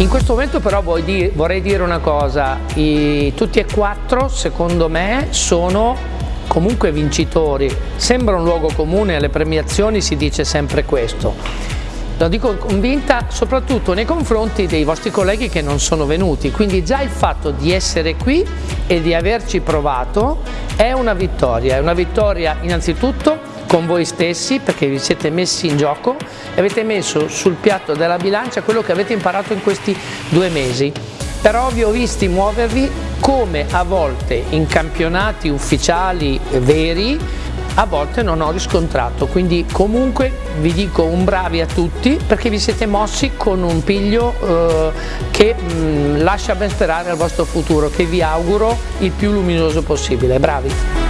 In questo momento però vorrei dire una cosa, I, tutti e quattro secondo me sono comunque vincitori, sembra un luogo comune, alle premiazioni si dice sempre questo. Lo dico convinta soprattutto nei confronti dei vostri colleghi che non sono venuti, quindi già il fatto di essere qui e di averci provato è una vittoria, è una vittoria innanzitutto con voi stessi perché vi siete messi in gioco e avete messo sul piatto della bilancia quello che avete imparato in questi due mesi. Però vi ho visti muovervi come a volte in campionati ufficiali veri a volte non ho riscontrato, quindi comunque vi dico un bravi a tutti perché vi siete mossi con un piglio eh, che mh, mm, lascia ben sperare al vostro futuro, che vi auguro il più luminoso possibile. Bravi!